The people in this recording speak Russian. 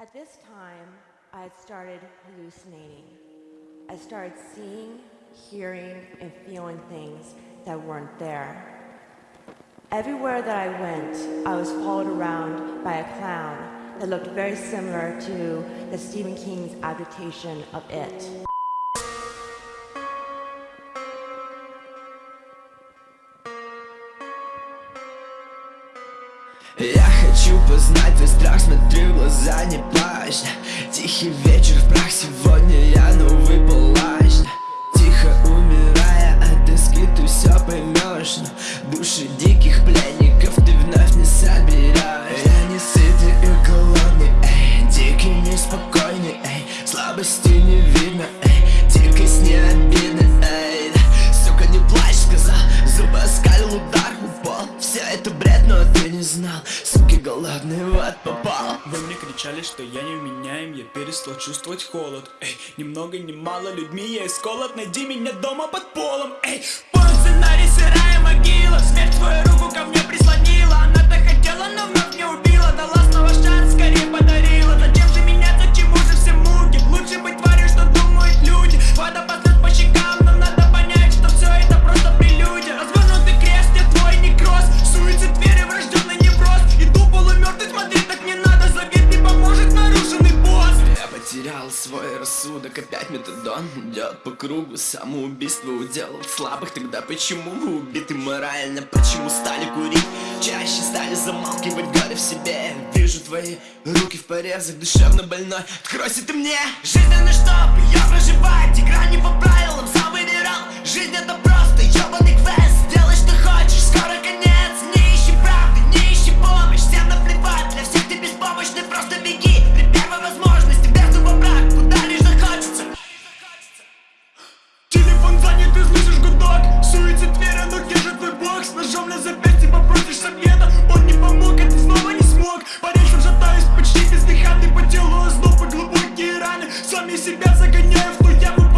At this time, I started hallucinating. I started seeing, hearing, and feeling things that weren't there. Everywhere that I went, I was followed around by a clown that looked very similar to the Stephen King's adaptation of It. Я хочу познать твой страх, смотрю в глаза, не плачь. Тихий вечер в прах, сегодня я новый палач. Тихо умирая от тоски, ты все поймешь души диких пленников ты вновь не соберешь Я не сытый и голодный, эй Дикий, неспокойный, эй. Слабости не видно, эй Дикость не обидна, знал Суки голодный, вот попал. Вы мне кричали, что я не вменяем Я перестал чувствовать холод. Эй, ни много ни мало людьми я исколот Найди меня дома под полом. Эй, полный сценарий, сырая могила Смерть свою руку ко мне потерял свой рассудок, опять метадон идет по кругу Самоубийство уделал слабых, тогда почему вы убиты морально? Почему стали курить? Чаще стали замалкивать горе в себе Вижу твои руки в порезах, душевно больной Откройся ты мне! Жизненно чтоб ее проживать, игра не по загоняев, но я бы